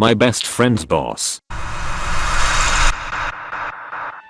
my best friend's boss.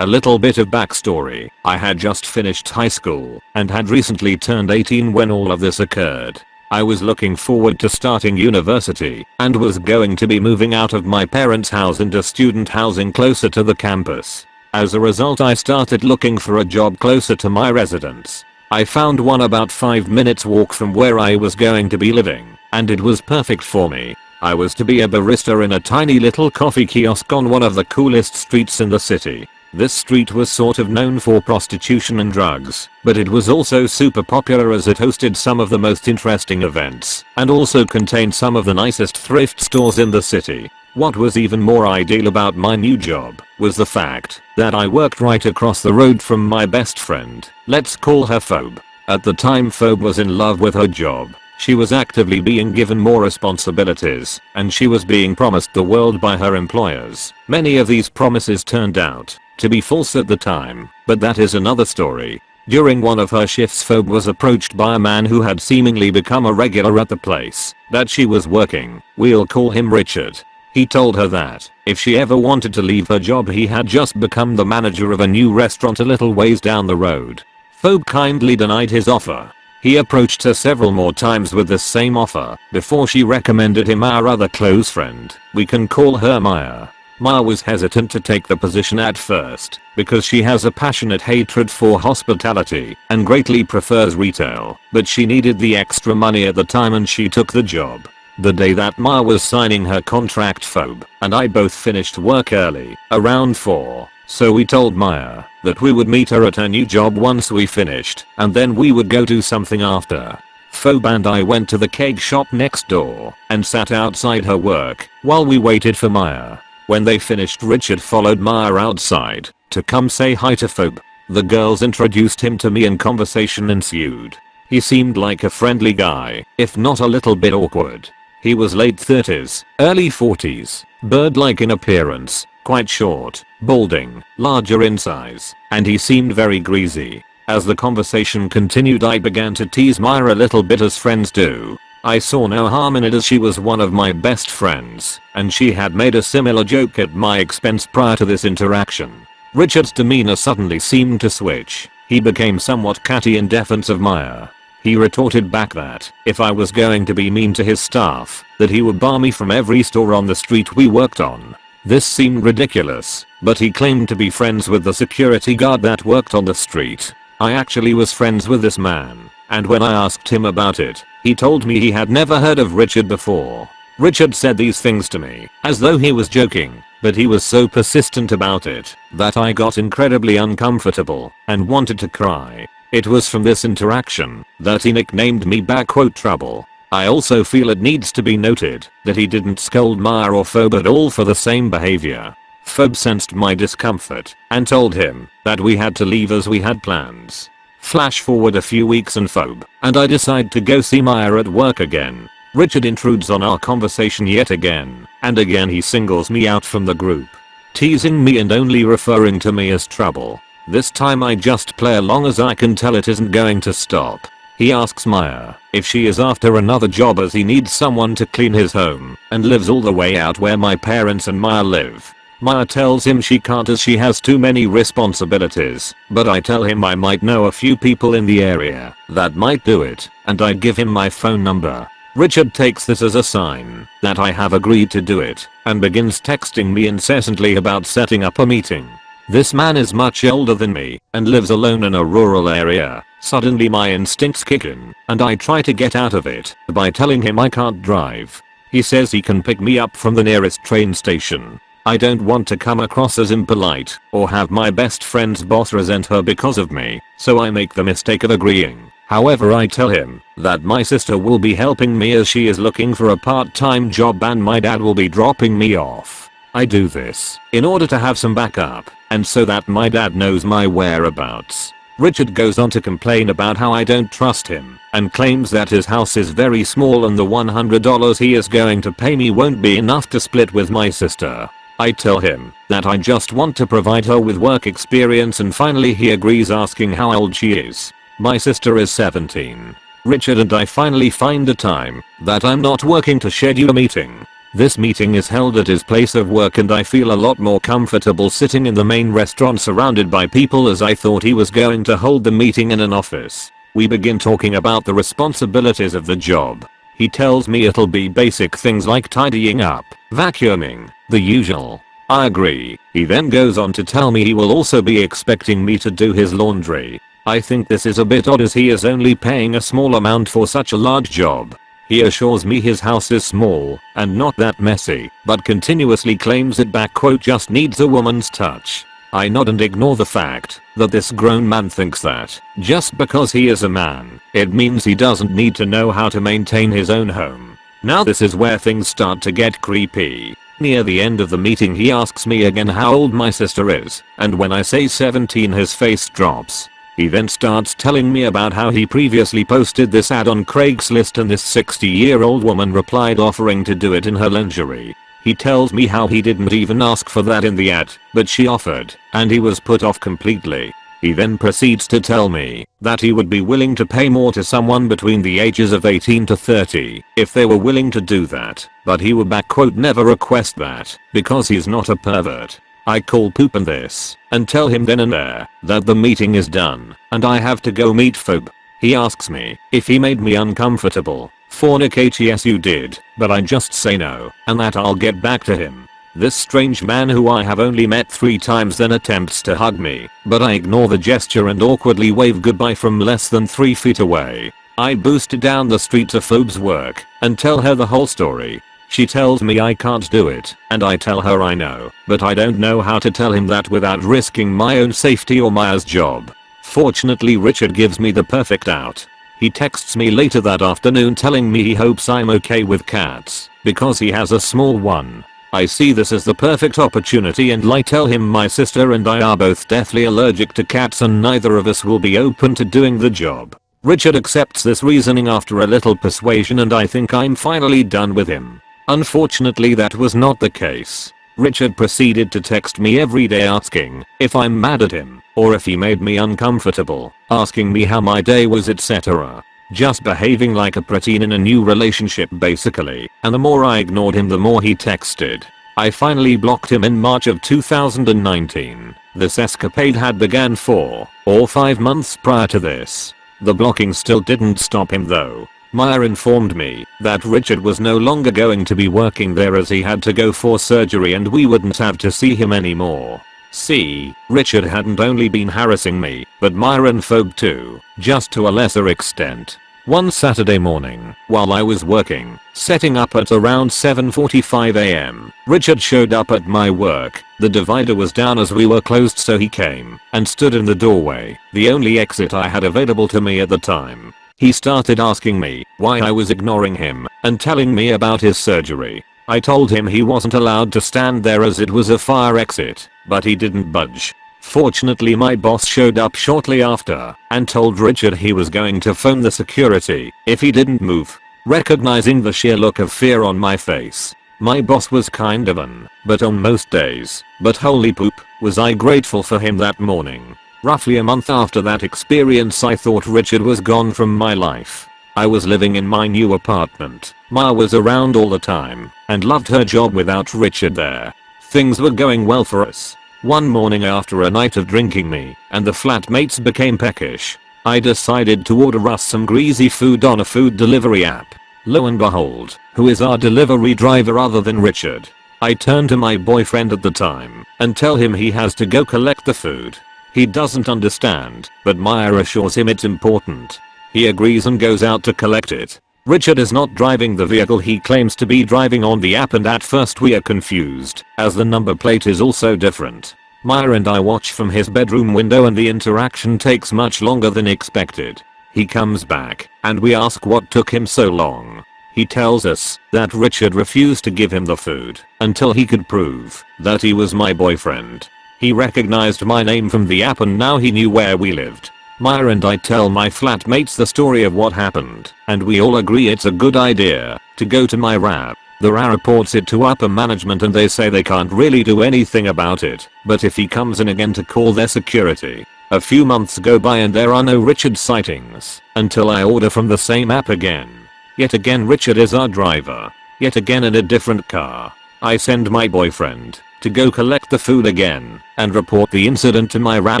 A little bit of backstory, I had just finished high school and had recently turned 18 when all of this occurred. I was looking forward to starting university and was going to be moving out of my parents' house into student housing closer to the campus. As a result I started looking for a job closer to my residence. I found one about 5 minutes walk from where I was going to be living, and it was perfect for me. I was to be a barista in a tiny little coffee kiosk on one of the coolest streets in the city. This street was sort of known for prostitution and drugs, but it was also super popular as it hosted some of the most interesting events and also contained some of the nicest thrift stores in the city. What was even more ideal about my new job was the fact that I worked right across the road from my best friend. Let's call her Phoebe. At the time Phoebe was in love with her job. She was actively being given more responsibilities, and she was being promised the world by her employers. Many of these promises turned out to be false at the time, but that is another story. During one of her shifts Phoebe was approached by a man who had seemingly become a regular at the place that she was working. We'll call him Richard. He told her that if she ever wanted to leave her job he had just become the manager of a new restaurant a little ways down the road. Phoebe kindly denied his offer. He approached her several more times with the same offer before she recommended him our other close friend. We can call her Maya. Maya was hesitant to take the position at first because she has a passionate hatred for hospitality and greatly prefers retail, but she needed the extra money at the time and she took the job. The day that Maya was signing her contract Phoebe and I both finished work early, around 4, so we told Maya that we would meet her at her new job once we finished and then we would go do something after. Phoebe and I went to the cake shop next door and sat outside her work while we waited for Maya. When they finished Richard followed Maya outside to come say hi to Phoebe. The girls introduced him to me and conversation ensued. He seemed like a friendly guy, if not a little bit awkward. He was late 30s, early 40s, bird-like in appearance, quite short, balding, larger in size, and he seemed very greasy. As the conversation continued I began to tease Maya a little bit as friends do, I saw no harm in it as she was one of my best friends, and she had made a similar joke at my expense prior to this interaction. Richard's demeanor suddenly seemed to switch. He became somewhat catty in defense of Maya. He retorted back that if I was going to be mean to his staff, that he would bar me from every store on the street we worked on. This seemed ridiculous, but he claimed to be friends with the security guard that worked on the street. I actually was friends with this man, and when I asked him about it, he told me he had never heard of Richard before. Richard said these things to me, as though he was joking, but he was so persistent about it, that I got incredibly uncomfortable, and wanted to cry. It was from this interaction, that he nicknamed me Backquote Trouble. I also feel it needs to be noted, that he didn't scold Maya or Phoebe at all for the same behavior. Phoebe sensed my discomfort, and told him, that we had to leave as we had plans. Flash forward a few weeks and Phoebe and I decide to go see Maya at work again. Richard intrudes on our conversation yet again, and again he singles me out from the group. Teasing me and only referring to me as trouble. This time I just play along as I can tell it isn't going to stop. He asks Maya if she is after another job as he needs someone to clean his home and lives all the way out where my parents and Maya live. Maya tells him she can't as she has too many responsibilities, but I tell him I might know a few people in the area that might do it, and I give him my phone number. Richard takes this as a sign that I have agreed to do it and begins texting me incessantly about setting up a meeting. This man is much older than me and lives alone in a rural area. Suddenly my instincts kick in and I try to get out of it by telling him I can't drive. He says he can pick me up from the nearest train station I don't want to come across as impolite or have my best friend's boss resent her because of me, so I make the mistake of agreeing. However I tell him that my sister will be helping me as she is looking for a part-time job and my dad will be dropping me off. I do this in order to have some backup and so that my dad knows my whereabouts. Richard goes on to complain about how I don't trust him and claims that his house is very small and the $100 he is going to pay me won't be enough to split with my sister. I tell him that I just want to provide her with work experience and finally he agrees asking how old she is. My sister is 17. Richard and I finally find a time that I'm not working to schedule a meeting. This meeting is held at his place of work and I feel a lot more comfortable sitting in the main restaurant surrounded by people as I thought he was going to hold the meeting in an office. We begin talking about the responsibilities of the job. He tells me it'll be basic things like tidying up, vacuuming, the usual. I agree. He then goes on to tell me he will also be expecting me to do his laundry. I think this is a bit odd as he is only paying a small amount for such a large job. He assures me his house is small and not that messy, but continuously claims it back quote just needs a woman's touch. I nod and ignore the fact that this grown man thinks that just because he is a man, it means he doesn't need to know how to maintain his own home. Now this is where things start to get creepy. Near the end of the meeting he asks me again how old my sister is, and when I say 17 his face drops. He then starts telling me about how he previously posted this ad on Craigslist and this 60 year old woman replied offering to do it in her lingerie. He tells me how he didn't even ask for that in the ad, but she offered, and he was put off completely. He then proceeds to tell me that he would be willing to pay more to someone between the ages of 18 to 30 if they were willing to do that, but he would back quote never request that because he's not a pervert. I call poop on this and tell him then and there that the meeting is done and I have to go meet Phoebe. He asks me if he made me uncomfortable. Fornicate yes you did, but I just say no and that I'll get back to him. This strange man who I have only met 3 times then attempts to hug me, but I ignore the gesture and awkwardly wave goodbye from less than 3 feet away. I boost down the street to Phoebe's work and tell her the whole story she tells me I can't do it, and I tell her I know, but I don't know how to tell him that without risking my own safety or Maya's job. Fortunately Richard gives me the perfect out. He texts me later that afternoon telling me he hopes I'm okay with cats, because he has a small one. I see this as the perfect opportunity and I tell him my sister and I are both deathly allergic to cats and neither of us will be open to doing the job. Richard accepts this reasoning after a little persuasion and I think I'm finally done with him. Unfortunately that was not the case. Richard proceeded to text me every day asking if I'm mad at him or if he made me uncomfortable, asking me how my day was etc. Just behaving like a preteen in a new relationship basically, and the more I ignored him the more he texted. I finally blocked him in March of 2019. This escapade had began 4 or 5 months prior to this. The blocking still didn't stop him though, Maya informed me that Richard was no longer going to be working there as he had to go for surgery and we wouldn't have to see him anymore. See, Richard hadn't only been harassing me, but Myron Phoebe too, just to a lesser extent. One Saturday morning, while I was working, setting up at around 7.45am, Richard showed up at my work. The divider was down as we were closed so he came and stood in the doorway, the only exit I had available to me at the time. He started asking me why I was ignoring him and telling me about his surgery. I told him he wasn't allowed to stand there as it was a fire exit, but he didn't budge. Fortunately my boss showed up shortly after and told Richard he was going to phone the security if he didn't move. Recognizing the sheer look of fear on my face, my boss was kind of an, but on most days, but holy poop, was I grateful for him that morning. Roughly a month after that experience I thought Richard was gone from my life. I was living in my new apartment. Maya was around all the time and loved her job without Richard there. Things were going well for us. One morning after a night of drinking me and the flatmates became peckish. I decided to order us some greasy food on a food delivery app. Lo and behold, who is our delivery driver other than Richard? I turn to my boyfriend at the time and tell him he has to go collect the food. He doesn't understand, but Maya assures him it's important. He agrees and goes out to collect it. Richard is not driving the vehicle he claims to be driving on the app and at first we are confused, as the number plate is also different. Maya and I watch from his bedroom window and the interaction takes much longer than expected. He comes back, and we ask what took him so long. He tells us that Richard refused to give him the food until he could prove that he was my boyfriend. He recognized my name from the app and now he knew where we lived. Maya and I tell my flatmates the story of what happened, and we all agree it's a good idea to go to my RAP. The RA reports it to upper management and they say they can't really do anything about it, but if he comes in again to call their security. A few months go by and there are no Richard sightings, until I order from the same app again. Yet again Richard is our driver. yet again in a different car. I send my boyfriend to go collect the food again and report the incident to my rat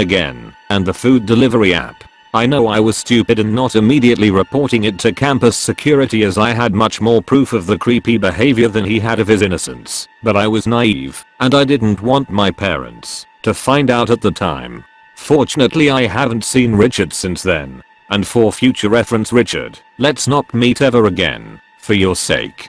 again and the food delivery app. I know I was stupid in not immediately reporting it to campus security as I had much more proof of the creepy behavior than he had of his innocence, but I was naive and I didn't want my parents to find out at the time. Fortunately I haven't seen Richard since then. And for future reference Richard, let's not meet ever again. For your sake.